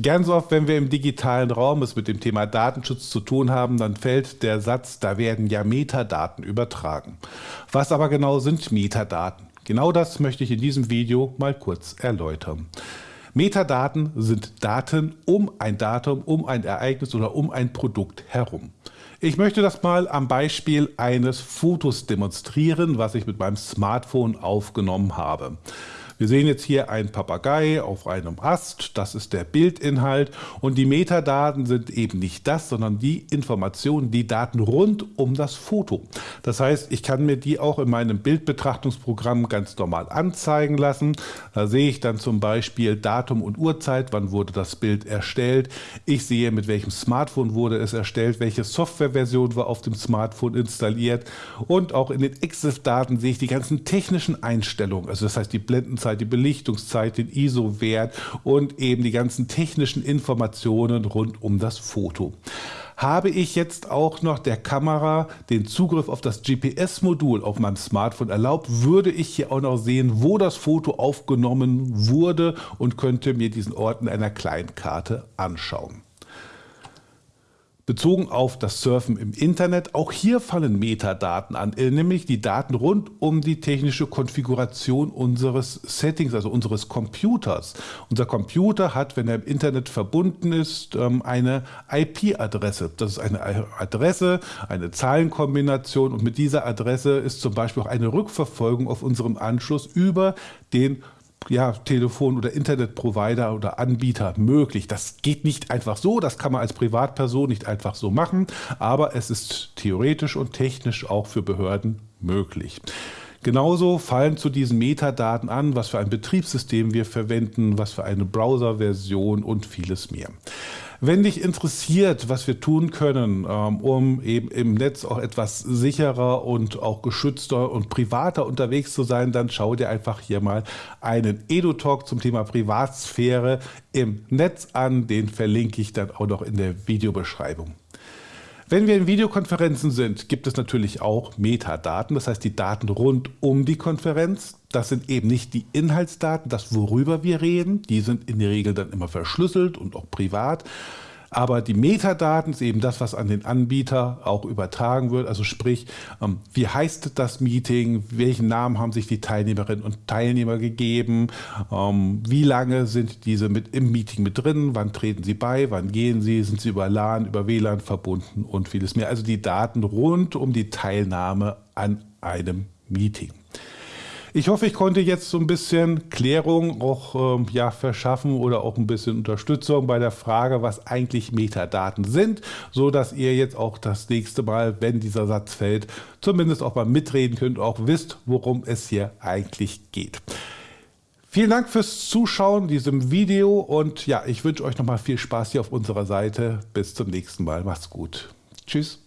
Ganz oft, wenn wir im digitalen Raum es mit dem Thema Datenschutz zu tun haben, dann fällt der Satz, da werden ja Metadaten übertragen. Was aber genau sind Metadaten? Genau das möchte ich in diesem Video mal kurz erläutern. Metadaten sind Daten um ein Datum, um ein Ereignis oder um ein Produkt herum. Ich möchte das mal am Beispiel eines Fotos demonstrieren, was ich mit meinem Smartphone aufgenommen habe. Wir sehen jetzt hier einen Papagei auf einem Ast, das ist der Bildinhalt und die Metadaten sind eben nicht das, sondern die Informationen, die Daten rund um das Foto. Das heißt, ich kann mir die auch in meinem Bildbetrachtungsprogramm ganz normal anzeigen lassen. Da sehe ich dann zum Beispiel Datum und Uhrzeit, wann wurde das Bild erstellt. Ich sehe, mit welchem Smartphone wurde es erstellt, welche Softwareversion war auf dem Smartphone installiert und auch in den EXIF-Daten sehe ich die ganzen technischen Einstellungen, also das heißt die Blendenzeit Blendungszeit, die Belichtungszeit, den ISO-Wert und eben die ganzen technischen Informationen rund um das Foto. Habe ich jetzt auch noch der Kamera den Zugriff auf das GPS-Modul auf meinem Smartphone erlaubt, würde ich hier auch noch sehen, wo das Foto aufgenommen wurde und könnte mir diesen Ort in einer Kleinkarte anschauen bezogen auf das Surfen im Internet. Auch hier fallen Metadaten an, äh, nämlich die Daten rund um die technische Konfiguration unseres Settings, also unseres Computers. Unser Computer hat, wenn er im Internet verbunden ist, ähm, eine IP-Adresse. Das ist eine Adresse, eine Zahlenkombination und mit dieser Adresse ist zum Beispiel auch eine Rückverfolgung auf unserem Anschluss über den ja, Telefon- oder Internetprovider oder Anbieter möglich. Das geht nicht einfach so, das kann man als Privatperson nicht einfach so machen, aber es ist theoretisch und technisch auch für Behörden möglich. Genauso fallen zu diesen Metadaten an, was für ein Betriebssystem wir verwenden, was für eine Browserversion und vieles mehr. Wenn dich interessiert, was wir tun können, ähm, um eben im Netz auch etwas sicherer und auch geschützter und privater unterwegs zu sein, dann schau dir einfach hier mal einen Edu-Talk zum Thema Privatsphäre im Netz an. Den verlinke ich dann auch noch in der Videobeschreibung. Wenn wir in Videokonferenzen sind, gibt es natürlich auch Metadaten, das heißt die Daten rund um die Konferenz. Das sind eben nicht die Inhaltsdaten, das worüber wir reden, die sind in der Regel dann immer verschlüsselt und auch privat, aber die Metadaten ist eben das, was an den Anbieter auch übertragen wird. Also sprich, ähm, wie heißt das Meeting? Welchen Namen haben sich die Teilnehmerinnen und Teilnehmer gegeben? Ähm, wie lange sind diese mit im Meeting mit drin? Wann treten sie bei? Wann gehen sie? Sind sie über LAN, über WLAN verbunden und vieles mehr? Also die Daten rund um die Teilnahme an einem Meeting. Ich hoffe, ich konnte jetzt so ein bisschen Klärung auch ähm, ja, verschaffen oder auch ein bisschen Unterstützung bei der Frage, was eigentlich Metadaten sind, so dass ihr jetzt auch das nächste Mal, wenn dieser Satz fällt, zumindest auch mal mitreden könnt und auch wisst, worum es hier eigentlich geht. Vielen Dank fürs Zuschauen diesem Video und ja, ich wünsche euch nochmal viel Spaß hier auf unserer Seite. Bis zum nächsten Mal. Macht's gut. Tschüss.